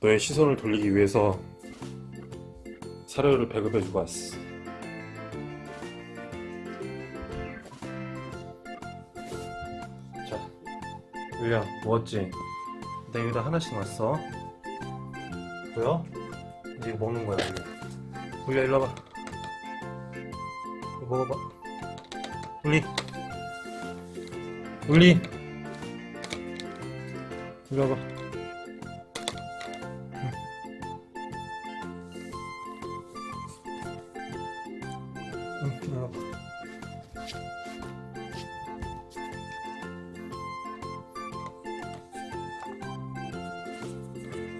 너의 시선을 돌리기 위해서 사료를 배급해 주고 왔어. 자 윌리엄 먹었지? 내 여기다 하나씩 놨어. 보여? 이제 이거 먹는 거야 윌리엄 윌리엄 일로 와봐. 이거 먹어봐. 울리. 울리. 일로 와봐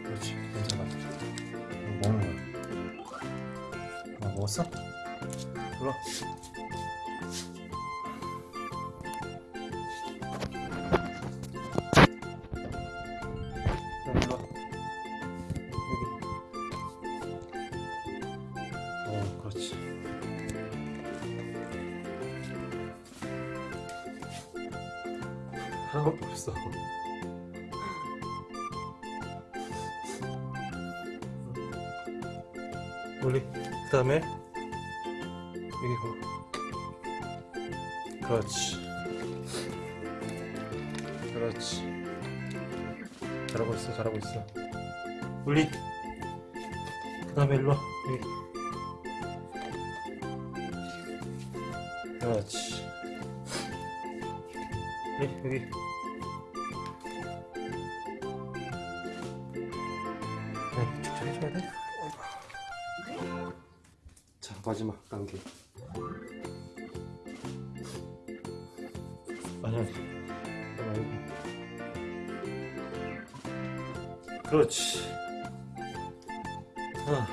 그렇지 괜찮아 이거 먹는 거야 어, 먹었어? 일로 와 자, 일로 와. 여기. 어, 그렇지. 하나밖에 없어. 우리 그 다음에 여기 거. 그렇지. 그렇지. 잘하고 있어 잘하고 있어 울리 그 다음에 일로와 여기 그렇지 여기 여기 네, 직접 해줘야 돼? 자 마지막 단계 아니야 그렇지. 아,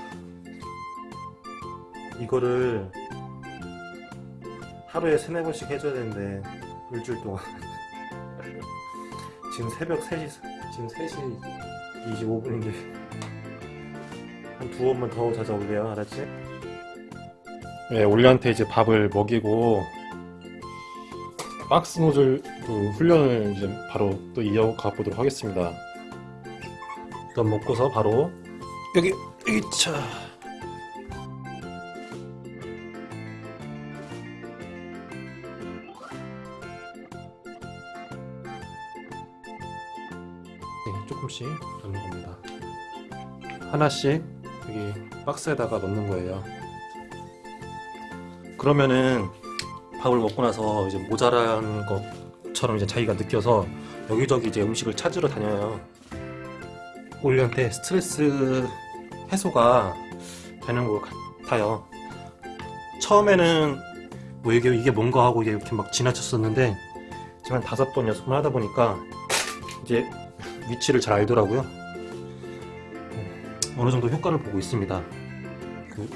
이거를 하루에 세네 번씩 해줘야 되는데 일주일 동안 지금 새벽 3시 지금 3시 25분인데 한 두 번만 더 찾아올래요? 알았지? 네 올리한테 이제 밥을 먹이고 박스 노즐 그 훈련을 이제 바로 또 이어가 보도록 하겠습니다. 일단 먹고서 바로 여기 여기 차 조금씩 넣는 겁니다. 하나씩 여기 박스에다가 넣는 거예요. 그러면은 밥을 먹고 나서 이제 모자란 것처럼 이제 자기가 느껴서 여기저기 이제 음식을 찾으러 다녀요. 올리한테 스트레스 해소가 되는 것 같아요. 처음에는 뭐 이게, 이게 뭔가 하고 이렇게 막 지나쳤었는데 지금 한 다섯 번 여섯 번 하다 보니까 이제 위치를 잘 알더라고요. 어느 정도 효과를 보고 있습니다. 그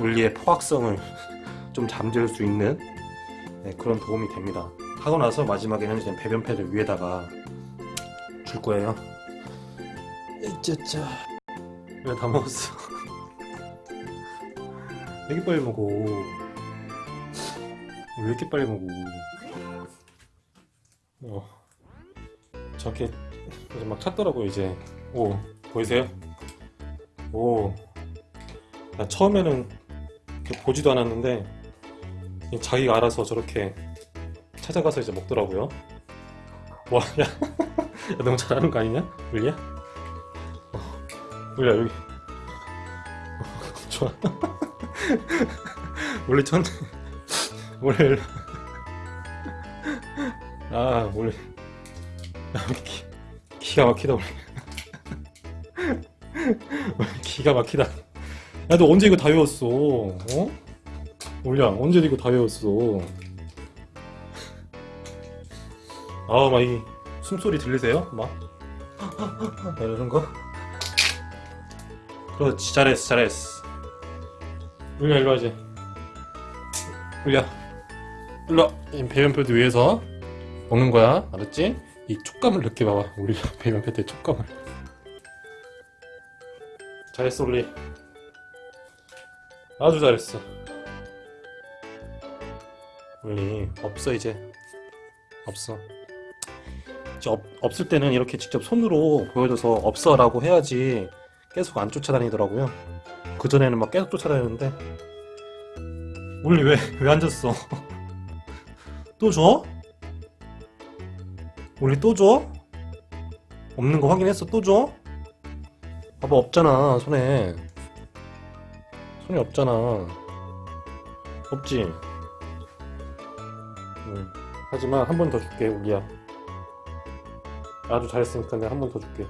올리의 포악성을 좀 잠재울 수 있는 네, 그런 도움이 됩니다. 하고 나서 마지막에는 이제 배변 패드 위에다가 줄 거예요. 짜짜 왜다 먹었어 왜 이렇게 빨리 먹어 왜 이렇게 빨리 먹어 어 저렇게 막 찾더라고요 이제. 오 보이세요? 오. 나 처음에는 보지도 않았는데 자기가 알아서 저렇게 찾아가서 이제 먹더라고요. 와, 야, 야 너무 잘하는 거 아니냐? 울리야? 울리야 여기. 좋아. 원래 천 원래. 아 원래 기, 기가 막히다 원래 기가 막히다. 야너 언제 이거 다 외웠어? 어? 올려 언제 이거 다 외웠어? 아막 이 숨소리 들리세요? 막? 이러는 거? 그렇지 잘했어 잘했어. 울려 일로 와지. 울려 일로 와. 배변 패드 위에서 먹는 거야 알았지? 이 촉감을 느껴봐봐. 우리 배변 패드의 촉감을. 잘했어 울리. 아주 잘했어. 울리 없어 이제. 없어. 이제 없, 없을 때는 이렇게 직접 손으로 보여줘서 없어 라고 해야지 계속 안 쫓아다니더라고요. 그 전에는 막 계속 쫓아다녔는데. 울리 왜 왜 앉았어? 또 줘? 울리 또 줘? 없는 거 확인했어? 또 줘? 봐봐 없잖아 손에 손이 없잖아 없지? 응. 하지만 한 번 더 줄게 우리야 아주 잘했으니까 내가 한 번 더 줄게